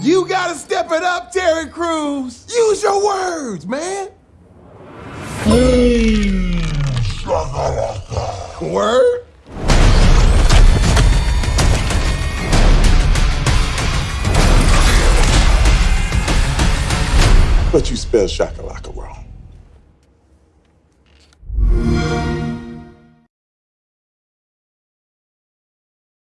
You gotta step it up, Terry Crews. Use your words, man. Word? But you spell shakalaka